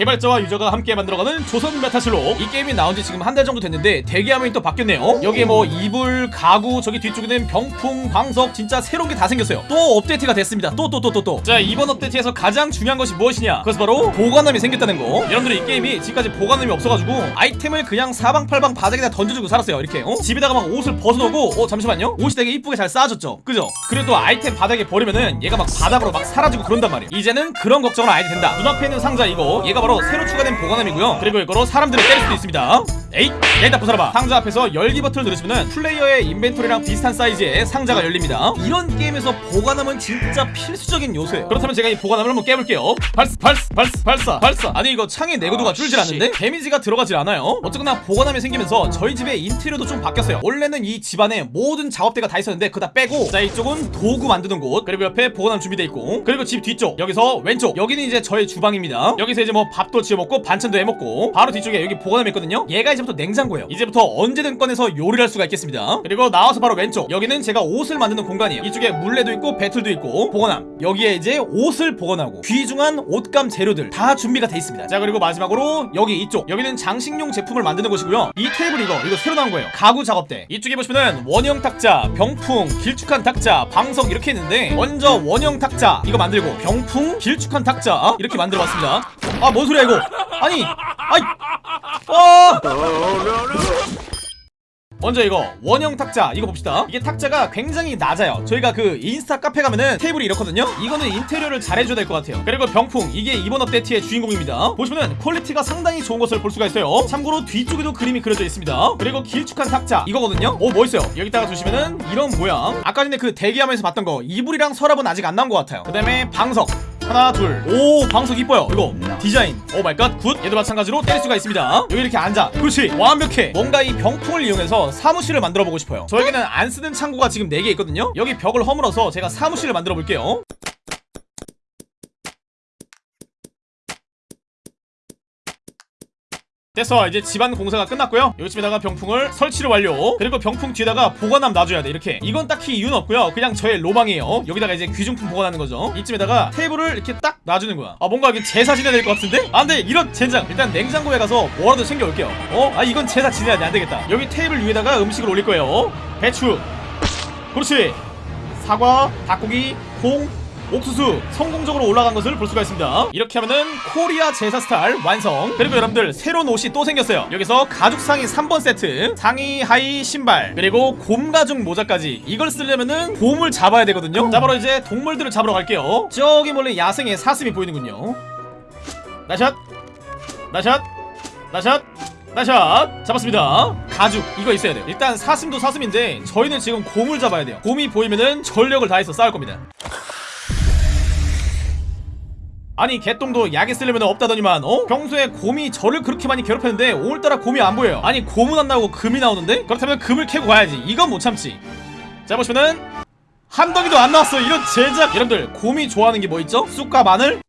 개발자와 유저가 함께 만들어가는 조선 메타실록. 이 게임이 나온 지 지금 한 달 정도 됐는데 대기 화면이 또 바뀌었네요. 여기에 뭐 이불, 가구, 저기 뒤쪽에는 병풍, 광석 진짜 새로운 게 다 생겼어요. 또 업데이트가 됐습니다. 또 또 또 또또 자 이번 업데이트에서 가장 중요한 것이 무엇이냐? 그것은 바로 보관함이 생겼다는 거. 여러분들 이 게임이 지금까지 보관함이 없어가지고 아이템을 그냥 사방팔방 바닥에다 던져주고 살았어요 이렇게. 어? 집에다가 막 옷을 벗어놓고 어 잠시만요. 옷이 되게 이쁘게 잘 쌓아졌죠? 그죠? 또 아이템 바닥에 버리면은 얘가 막 바닥으로 막 사라지고 그런단 말이에요. 이제는 그런 걱정을 안 해도 된다. 눈앞에 있는 상자 이거. 얘가 바로 새로 추가된 보관함이고요. 그리고 이거로 사람들을 때릴 수도 있습니다. 에잇 얘 나쁜 사람아 상자 앞에서 열기 버튼을 누르시면은 플레이어의 인벤토리랑 비슷한 사이즈의 상자가 열립니다. 이런 게임에서 보관함은 진짜 필수적인 요소예요. 그렇다면 제가 이 보관함을 한번 깨볼게요. 발사 발사 발사 발사 발사. 아니 이거 창의 내구도가 줄질 않는데? 데미지가 들어가질 않아요? 어쨌거나 보관함이 생기면서 저희 집의 인테리어도 좀 바뀌었어요. 원래는 이 집안에 모든 작업대가 다 있었는데 그거 다 빼고 자 이쪽은 도구 만드는 곳. 그리고 옆에 보관함 준비돼 있고. 그리고 집 뒤쪽 여기서 왼쪽. 여기는 이제 저의 주방입니다. 여기서 이제 뭐 밥도 지어 먹고 반찬도 해 먹고 바로 뒤쪽에 여기 보관함이 있거든요. 얘가 이제부터 냉장고예요. 이제부터 언제든 꺼내서 요리를 할 수가 있겠습니다. 그리고 나와서 바로 왼쪽. 여기는 제가 옷을 만드는 공간이에요. 이쪽에 물레도 있고 베틀도 있고 보관함. 여기에 이제 옷을 보관하고 귀중한 옷감 재료들 다 준비가 돼 있습니다. 자 그리고 마지막으로 여기 이쪽. 여기는 장식용 제품을 만드는 곳이고요. 이 테이블 이거 이거 새로 나온 거예요. 가구 작업대. 이쪽에 보시면은 원형 탁자 병풍 길쭉한 탁자 방석 이렇게 있는데 먼저 원형 탁자 이거 만들고 병풍 길쭉한 탁자 이렇게 만들어 봤습니다. 아뭔 소리야 이거. 아니 아이. 아 먼저 이거 원형 탁자 이거 봅시다. 이게 탁자가 굉장히 낮아요. 저희가 그 인스타 카페 가면은 테이블이 이렇거든요? 이거는 인테리어를 잘 해줘야 될 것 같아요. 그리고 병풍 이게 이번 업데이트의 주인공입니다. 보시면은 퀄리티가 상당히 좋은 것을 볼 수가 있어요. 참고로 뒤쪽에도 그림이 그려져 있습니다. 그리고 길쭉한 탁자 이거거든요? 오 멋있어요. 여기다가 두시면은 이런 모양. 아까 전에 그 대기하면서 봤던 거 이불이랑 서랍은 아직 안 나온 것 같아요. 그 다음에 방석 하나 둘오 방석 이뻐요. 이거 디자인. oh my god good. 얘도 마찬가지로 때릴 수가 있습니다. 여기 이렇게 앉아. 그렇지. 완벽해. 뭔가 이 병풍을 이용해서 사무실을 만들어 보고 싶어요. 저에게는 안 쓰는 창고가 지금 4개 있거든요. 여기 벽을 허물어서 제가 사무실을 만들어 볼게요 됐어 이제 집안 공사가 끝났고요. 여기쯤에다가 병풍을 설치를 완료. 그리고 병풍 뒤에다가 보관함 놔줘야 돼 이렇게. 이건 딱히 이유는 없고요. 그냥 저의 로망이에요. 여기다가 이제 귀중품 보관하는 거죠. 이쯤에다가 테이블을 이렇게 딱 놔주는 거야. 아 뭔가 이게 제사 지내야 될 것 같은데? 아 근데 이런 젠장. 일단 냉장고에 가서 뭐라도 챙겨올게요. 어? 아 이건 제사 지내야 돼. 안되겠다. 여기 테이블 위에다가 음식을 올릴 거예요. 배추. 그렇지. 사과 닭고기 콩 옥수수 성공적으로 올라간 것을 볼 수가 있습니다. 이렇게 하면은 코리아 제사 스타일 완성. 그리고 여러분들 새로운 옷이 또 생겼어요. 여기서 가죽 상의 3번 세트 상의 하의 신발 그리고 곰 가죽 모자까지 이걸 쓰려면은 곰을 잡아야 되거든요. 자 바로 이제 동물들을 잡으러 갈게요. 저기 멀리 야생의 사슴이 보이는군요. 나샷 나샷 나샷 나샷. 잡았습니다. 가죽 이거 있어야 돼요. 일단 사슴도 사슴인데 저희는 지금 곰을 잡아야 돼요. 곰이 보이면은 전력을 다해서 싸울 겁니다 아니 개똥도 약에 쓰려면 없다더니만 어? 평소에 곰이 저를 그렇게 많이 괴롭혔는데 오늘따라 곰이 안 보여요 아니 곰은 안 나오고 금이 나오는데? 그렇다면 금을 캐고 가야지 이건 못 참지 자 보시면은 한 덩이도 안 나왔어 이런 제작 여러분들 곰이 좋아하는 게 뭐 있죠? 쑥과 마늘?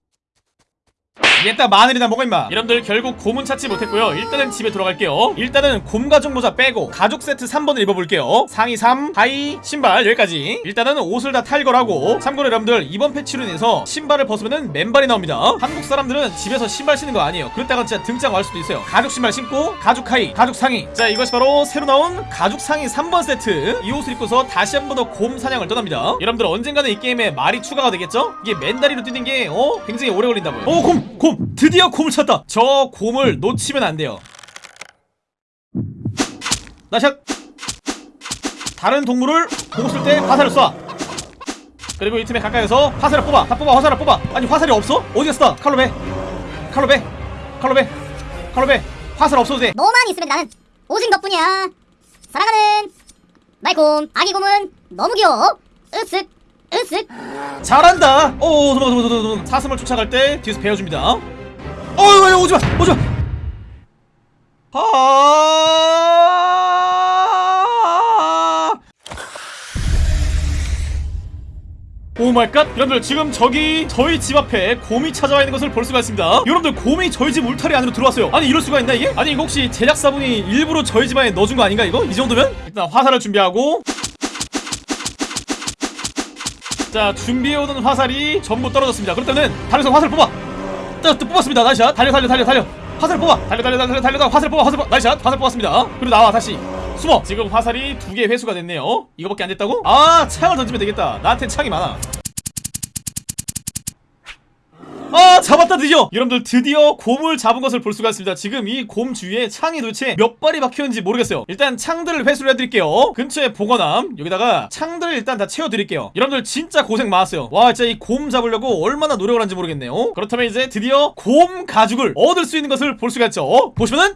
얘딱 마늘이나 먹어 임마. 여러분들 결국 곰은 찾지 못했고요. 일단은 집에 돌아갈게요. 일단은 곰 가죽 모자 빼고 가죽 세트 3번을 입어볼게요. 상의 3 하의 신발 여기까지. 일단은 옷을 다 탈거하고. 참고로 여러분들 이번 패치로 인해서 신발을 벗으면 맨발이 나옵니다. 한국 사람들은 집에서 신발 신는 거 아니에요. 그랬다가 진짜 등짝 갈 수도 있어요. 가죽 신발 신고 가죽 하의 가죽 상의. 자 이것이 바로 새로 나온 가죽 상의 3번 세트. 이 옷을 입고서 다시 한 번 더 곰 사냥을 떠납니다. 여러분들 언젠가는 이 게임에 말이 추가가 되겠죠? 이게 맨다리로 뛰는 게 어? 굉장히 오래 걸린다고요. 오 곰! 곰! 드디어 곰을 찾다. 저 곰을 놓치면 안 돼요. 나샷. 다른 동물을 보고 쓸 때 화살을 쏴. 그리고 이 틈에 가까이서 화살을 뽑아. 다 뽑아 화살을 뽑아. 아니 화살이 없어? 어디 갔어? 칼로 배 칼로 배 칼로 배 칼로 배 화살 없어도 돼. 너만 있으면 나는 오직 너뿐이야. 사랑하는 말곰. 아기 곰은 너무 귀여워. 으쓱 으쓱. 잘한다. 오 도망 도망 도망 도망 사슴을 쫓아갈 때 뒤에서 베어줍니다 어이 오지마 오지마. 아. Oh my god 여러분들 지금 저기 저희 집 앞에 곰이 찾아와 있는 것을 볼 수가 있습니다. 여러분들 곰이 저희 집 울타리 안으로 들어왔어요. 아니 이럴 수가 있나 이게? 아니 이거 혹시 제작사분이 일부러 저희 집 안에 넣어준 거 아닌가 이거? 이 정도면? 일단 화살을 준비하고. 자 준비해오던 화살이 전부 떨어졌습니다. 그렇다면 다른 선 화살 뽑아 자, 또 뽑았습니다. 나이샷. 달려 달려 달려 달려. 화살 뽑아. 달려 달려 달려 달려다 화살 뽑아 화살 뽑아. 나이샷. 화살 뽑았습니다. 그리고 나와 다시. 숨어. 지금 화살이 두 개 회수가 됐네요. 이거밖에 안 됐다고? 아 창을 던지면 되겠다. 나한텐 창이 많아 아 잡았다 드디어. 여러분들 드디어 곰을 잡은 것을 볼 수가 있습니다. 지금 이 곰 주위에 창이 도대체 몇 발이 박혀있는지 모르겠어요. 일단 창들을 회수를 해드릴게요. 근처에 보관함. 여기다가 창들을 일단 다 채워드릴게요. 여러분들 진짜 고생 많았어요. 와 진짜 이 곰 잡으려고 얼마나 노력을 한지 모르겠네요. 그렇다면 이제 드디어 곰 가죽을 얻을 수 있는 것을 볼 수가 있죠. 보시면은